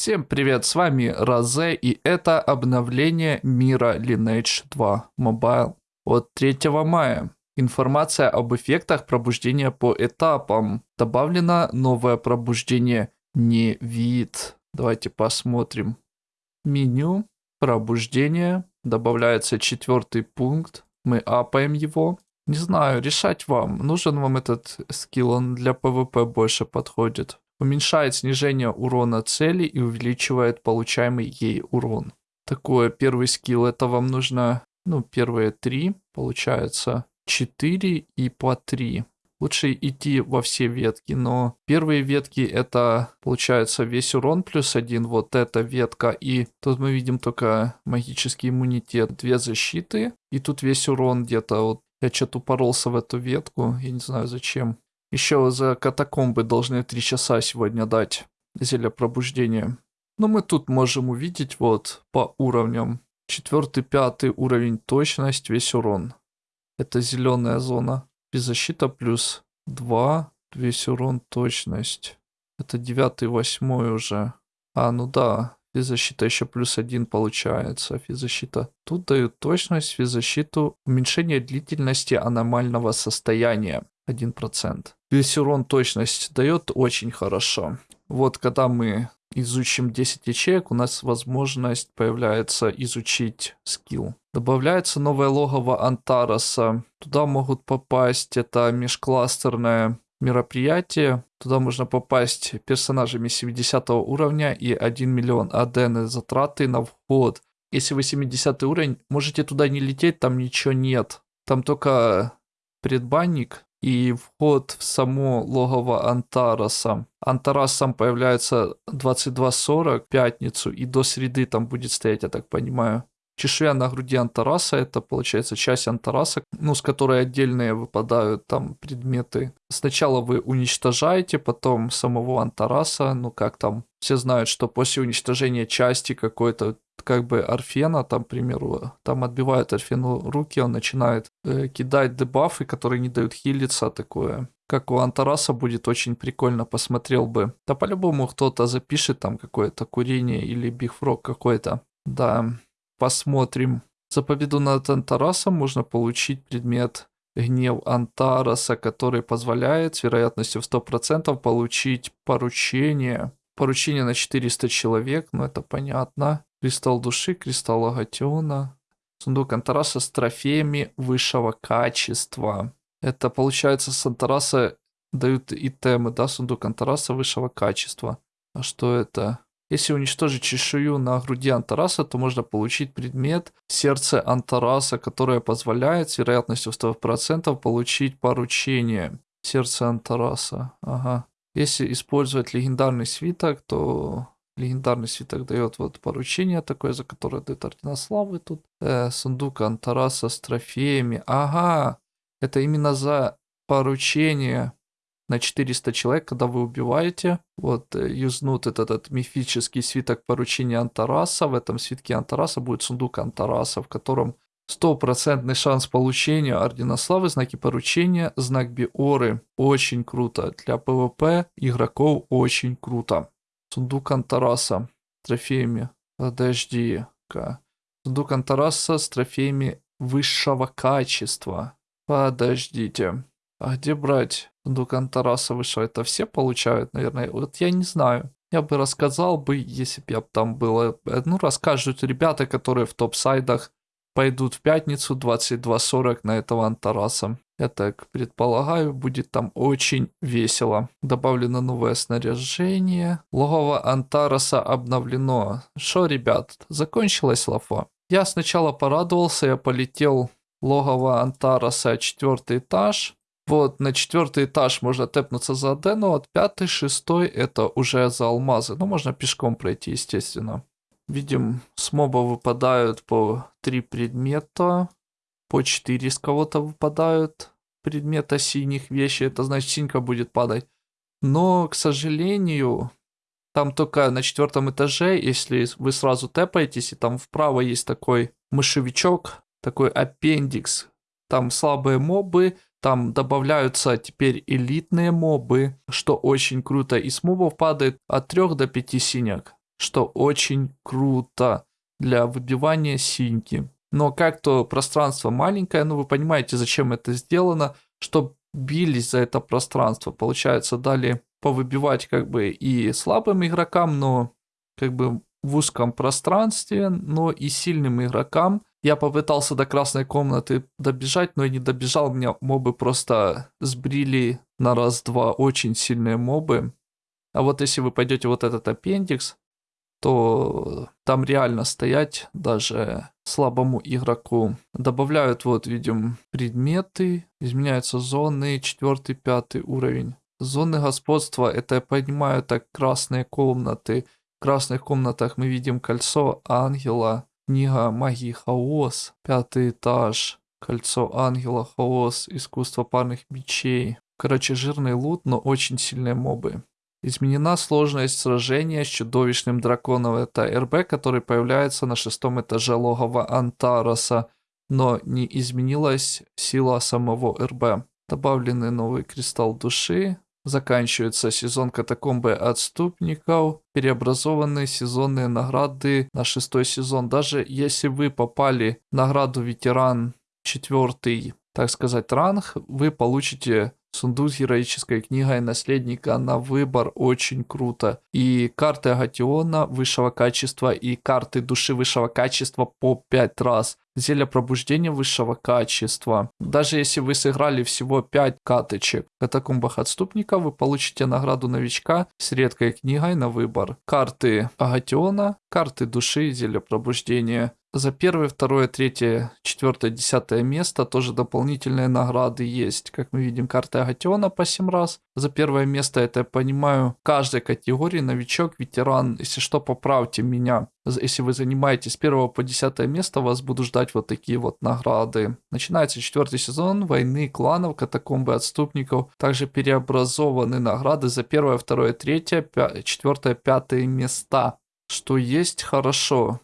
Всем привет, с вами Розе, и это обновление мира Lineage 2 Mobile от 3 мая. Информация об эффектах пробуждения по этапам. Добавлено новое пробуждение не вид. Давайте посмотрим. Меню, пробуждение, добавляется четвертый пункт. Мы апаем его. Не знаю, решать вам. Нужен вам этот скилл, он для PvP больше подходит. Уменьшает снижение урона цели и увеличивает получаемый ей урон. Такое первый скилл, это вам нужно, ну, первые три, получается, 4 и по 3. Лучше идти во все ветки, но первые ветки это получается весь урон плюс один, вот эта ветка. И тут мы видим только магический иммунитет, две защиты. И тут весь урон где-то вот я что-то упоролся в эту ветку, я не знаю зачем. Еще за катакомбы должны 3 часа сегодня дать зелье пробуждения. Но мы тут можем увидеть вот по уровням. Четвертый, пятый уровень точность, весь урон. Это зеленая зона. Беззащита плюс 2, весь урон точность. Это девятый, восьмой уже. А, ну да, физзащита еще плюс один получается. Физзащита. Тут дают точность, физзащиту, уменьшение длительности аномального состояния. 1%. Весь урон точность дает очень хорошо. Вот когда мы изучим 10 ячеек, у нас возможность появляется изучить скилл. Добавляется новое логово Антараса. Туда могут попасть, это межкластерное мероприятие. Туда можно попасть персонажами 70 уровня и 1 миллион адены затраты на вход. Если вы 70 уровень, можете туда не лететь, там ничего нет. Там только предбанник и вход в само логово Антараса. Антарас сам появляется 22.40 в пятницу, и до среды там будет стоять, я так понимаю. Чешуя на груди Антараса, это получается часть Антараса, ну, с которой отдельные выпадают там предметы. Сначала вы уничтожаете, потом самого Антараса, ну, как там, все знают, что после уничтожения части какой-то как бы Арфена, там, к примеру, там отбивают Арфену руки, он начинает э, кидать дебафы, которые не дают хилиться, такое. Как у Антараса будет очень прикольно, посмотрел бы. Да по-любому кто-то запишет там какое-то курение или бигфрог какой-то. Да, посмотрим. За победу над Антарасом можно получить предмет гнев Антараса, который позволяет с вероятностью в 100% получить поручение. Поручение на 400 человек, ну это понятно. Кристалл души, кристалл агатиона. Сундук Антараса с трофеями высшего качества. Это получается с Антараса дают итемы, да, сундук Антараса высшего качества. А что это? Если уничтожить чешую на груди Антараса, то можно получить предмет сердце Антараса, которое позволяет с вероятностью в 100% получить поручение. Сердце Антараса. Ага. Если использовать легендарный свиток, то Легендарный свиток дает вот поручение такое, за которое дает Ордена Славы тут. Э, сундук Антараса с трофеями. Ага, это именно за поручение на 400 человек, когда вы убиваете. Вот, э, юзнут этот, этот мифический свиток поручения Антараса. В этом свитке Антараса будет сундук Антараса, в котором стопроцентный шанс получения Ордена Славы, знаки поручения, знак Биоры. Очень круто. Для PvP игроков очень круто. Сундук Антараса трофеями. Подожди-ка. Сундук Антараса с трофеями высшего качества. Подождите. А где брать сундук Антараса высшего? Это все получают, наверное? Вот я не знаю. Я бы рассказал бы, если бы я там было. Ну, расскажут ребята, которые в топ-сайдах пойдут в пятницу 22.40 на этого Антараса. Я так предполагаю, будет там очень весело. Добавлено новое снаряжение. Логово Антараса обновлено. Что, ребят, закончилась лафа? Я сначала порадовался, я полетел логово Антараса, четвертый этаж. Вот, на четвертый этаж можно тэпнуться за Адену, от пятый, шестой это уже за алмазы. Ну, можно пешком пройти, естественно. Видим, с моба выпадают по три предмета. По 4 с кого-то выпадают предмета синих вещей. Это значит, синька будет падать. Но, к сожалению, там только на четвертом этаже, если вы сразу тэпаетесь, и там вправо есть такой мышевичок, такой аппендикс. Там слабые мобы, там добавляются теперь элитные мобы, что очень круто. И с мобов падает от 3 до 5 синяк что очень круто для выбивания синьки. Но как-то пространство маленькое, ну вы понимаете, зачем это сделано, чтобы бились за это пространство. Получается, дали повыбивать как бы и слабым игрокам, но как бы в узком пространстве, но и сильным игрокам. Я попытался до красной комнаты добежать, но и не добежал. Меня мобы просто сбрили на раз-два. Очень сильные мобы. А вот если вы пойдете вот этот аппендикс, то там реально стоять даже слабому игроку. Добавляют, вот видим, предметы, изменяются зоны, четвертый, пятый уровень. Зоны господства, это я понимаю, так красные комнаты. В красных комнатах мы видим кольцо ангела, книга магии хаос, пятый этаж, кольцо ангела, хаос, искусство парных мечей. Короче, жирный лут, но очень сильные мобы. Изменена сложность сражения с чудовищным драконом. Это РБ, который появляется на шестом этаже логова Антароса, но не изменилась сила самого РБ. Добавлены новый кристалл души. Заканчивается сезон катакомбы отступников. Переобразованы сезонные награды на шестой сезон. Даже если вы попали в награду ветеран четвертый, так сказать, ранг, вы получите Сундук с героической книгой наследника на выбор очень круто. И карты Агатиона высшего качества и карты души высшего качества по 5 раз. Зелье пробуждения высшего качества. Даже если вы сыграли всего 5 каточек в катакомбах отступника, вы получите награду новичка с редкой книгой на выбор. Карты Агатиона, карты души, зелье пробуждения за первое, второе, третье, четвертое, десятое место тоже дополнительные награды есть. Как мы видим, карта Агатиона по 7 раз. За первое место, это я понимаю, в каждой категории новичок, ветеран. Если что, поправьте меня. Если вы занимаетесь с первого по десятое место, вас будут ждать вот такие вот награды. Начинается четвертый сезон войны кланов, катакомбы отступников. Также переобразованы награды за первое, второе, третье, четвертое, пятое места. Что есть хорошо.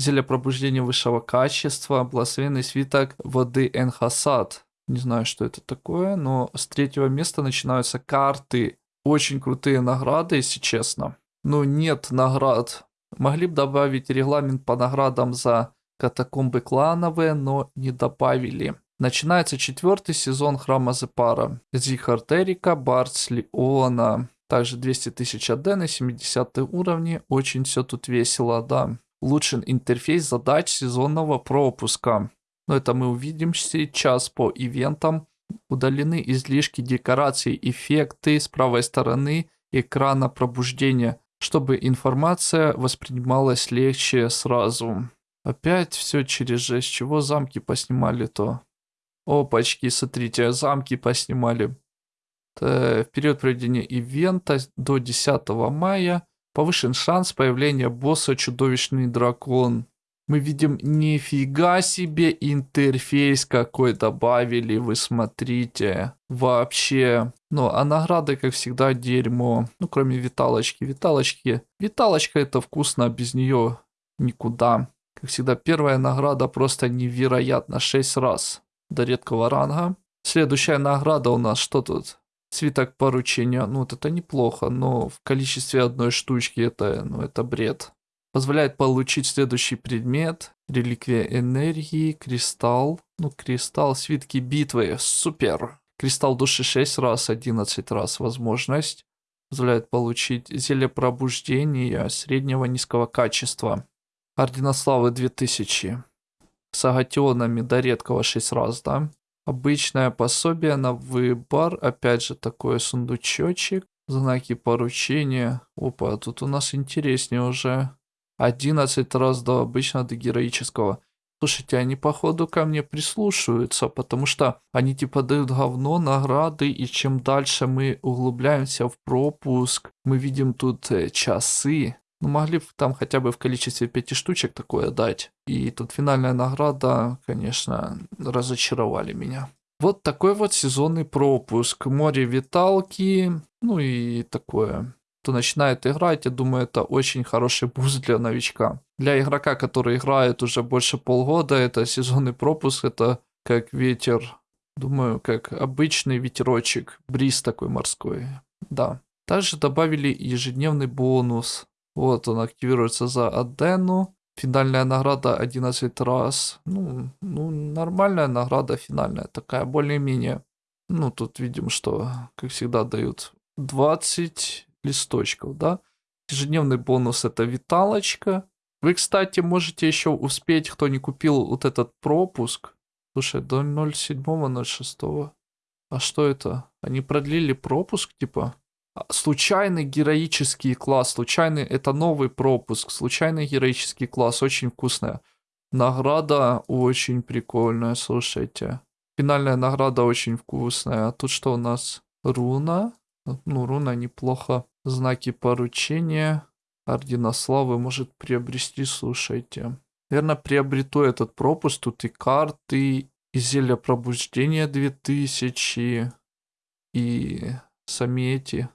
Зелье пробуждения высшего качества, благословенный свиток воды Энхасад. Не знаю, что это такое, но с третьего места начинаются карты. Очень крутые награды, если честно. Но нет наград. Могли бы добавить регламент по наградам за катакомбы клановые, но не добавили. Начинается четвертый сезон Храма Зепара. Зихар Терика, Бартс Леона. Также 200 тысяч АД на 70 уровне. Очень все тут весело, да улучшен интерфейс задач сезонного пропуска. Но это мы увидим сейчас по ивентам. Удалены излишки декораций, эффекты с правой стороны экрана пробуждения, чтобы информация воспринималась легче сразу. Опять все через жесть. Чего замки поснимали-то? Опачки, смотрите, замки поснимали. В период проведения ивента до 10 мая Повышен шанс появления босса чудовищный дракон. Мы видим нифига себе интерфейс какой добавили, вы смотрите. Вообще. Ну, а награды, как всегда, дерьмо. Ну, кроме виталочки. Виталочки. Виталочка это вкусно, а без нее никуда. Как всегда, первая награда просто невероятно. 6 раз до редкого ранга. Следующая награда у нас что тут? Свиток поручения, ну вот это неплохо, но в количестве одной штучки это, ну это бред. Позволяет получить следующий предмет. Реликвия энергии, кристалл. Ну, кристалл, свитки битвы, супер. Кристалл души 6 раз, 11 раз возможность. Позволяет получить зелье пробуждения среднего низкого качества. Ордена славы 2000. С агатионами до редкого 6 раз, да? Обычное пособие на выбор. Опять же такой сундучочек. Знаки поручения. Опа, тут у нас интереснее уже. 11 раз до обычного, до героического. Слушайте, они походу ко мне прислушиваются, потому что они типа дают говно, награды, и чем дальше мы углубляемся в пропуск, мы видим тут э, часы, ну, могли там хотя бы в количестве пяти штучек такое дать. И тут финальная награда, конечно, разочаровали меня. Вот такой вот сезонный пропуск. Море виталки, ну и такое. Кто начинает играть, я думаю, это очень хороший буст для новичка. Для игрока, который играет уже больше полгода, это сезонный пропуск, это как ветер. Думаю, как обычный ветерочек, бриз такой морской. Да. Также добавили ежедневный бонус Вот он активируется за Адену. Финальная награда 11 раз. Ну, ну, нормальная награда финальная, такая более-менее. Ну, тут видим, что, как всегда, дают 20 листочков, да. Ежедневный бонус это виталочка. Вы, кстати, можете еще успеть, кто не купил вот этот пропуск. Слушай, до 07.06. А что это? Они продлили пропуск, типа? А, случайный героический класс. Случайный это новый пропуск. Случайный героический класс. Очень вкусная. Награда очень прикольная, слушайте. Финальная награда очень вкусная. Тут что у нас? Руна. Ну, руна неплохо. Знаки поручения. Ордена славы может приобрести, слушайте. Наверное, приобрету этот пропуск. Тут и карты, и зелье пробуждения 2000, и сами эти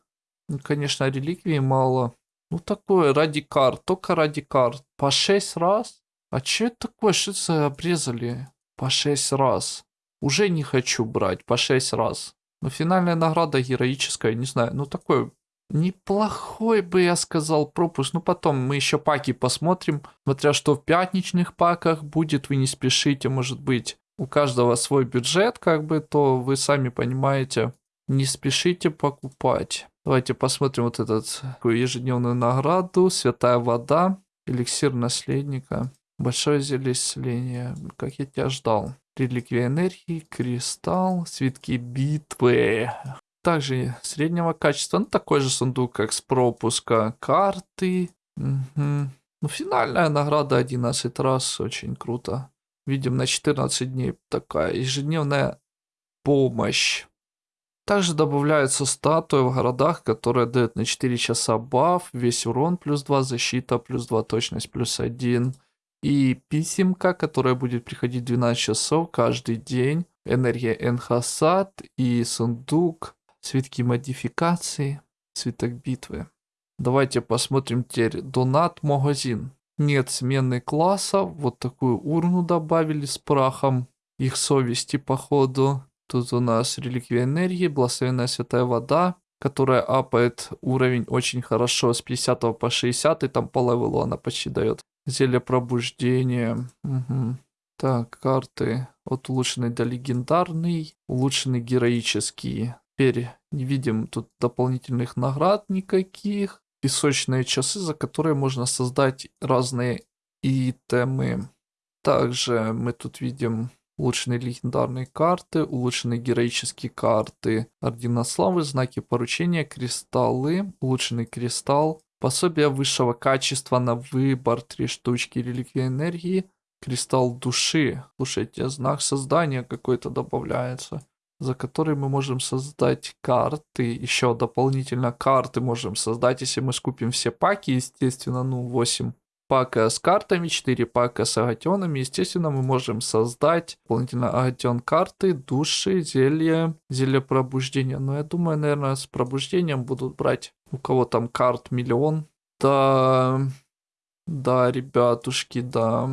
ну, конечно, реликвии мало. Ну, такое, ради карт, только ради карт. По шесть раз? А что это такое? Что обрезали? По шесть раз. Уже не хочу брать, по шесть раз. Но финальная награда героическая, не знаю. Ну, такой неплохой бы я сказал пропуск. Ну, потом мы еще паки посмотрим. Смотря что в пятничных паках будет, вы не спешите, может быть. У каждого свой бюджет, как бы, то вы сами понимаете. Не спешите покупать. Давайте посмотрим вот этот ежедневную награду. Святая вода. Эликсир наследника. Большое зелье исцеления. Как я тебя ждал. Реликвия энергии, кристалл, свитки битвы. Также среднего качества. Ну, такой же сундук, как с пропуска. Карты. Угу. Ну, финальная награда 11 раз. Очень круто. Видим на 14 дней такая ежедневная помощь. Также добавляются статуи в городах, которые дают на 4 часа баф, весь урон плюс 2, защита плюс 2, точность плюс 1. И писемка, которая будет приходить 12 часов каждый день. Энергия Энхасад и сундук, свитки модификации, свиток битвы. Давайте посмотрим теперь донат магазин. Нет смены класса, вот такую урну добавили с прахом их совести походу. Тут у нас реликвия энергии, благословенная святая вода, которая апает уровень очень хорошо с 50 по 60, и там по левелу она почти дает. Зелье пробуждения. Угу. Так, карты от улучшенный до легендарный, улучшенный героический. Теперь не видим тут дополнительных наград никаких. Песочные часы, за которые можно создать разные итемы. Также мы тут видим улучшенные легендарные карты, улучшенные героические карты, ордена славы, знаки поручения, кристаллы, улучшенный кристалл, пособие высшего качества на выбор, три штучки, реликвия энергии, кристалл души. Слушайте, знак создания какой-то добавляется, за который мы можем создать карты, еще дополнительно карты можем создать, если мы скупим все паки, естественно, ну 8 пака с картами, 4 пака с агатионами. Естественно, мы можем создать дополнительно агатион карты, души, зелья, зелье пробуждения. Но я думаю, наверное, с пробуждением будут брать у кого там карт миллион. Да, да, ребятушки, да.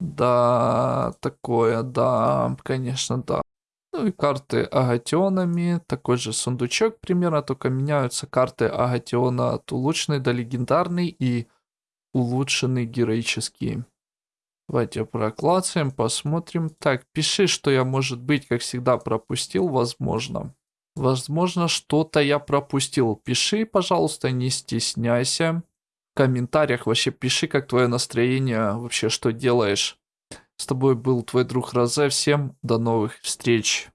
Да, такое, да, конечно, да. Ну и карты агатионами. Такой же сундучок примерно, только меняются карты агатиона от улучшенный до легендарный и улучшенный героический. Давайте проклацаем, посмотрим. Так, пиши, что я, может быть, как всегда, пропустил, возможно. Возможно, что-то я пропустил. Пиши, пожалуйста, не стесняйся. В комментариях вообще пиши, как твое настроение, вообще, что делаешь. С тобой был твой друг Розе. Всем до новых встреч.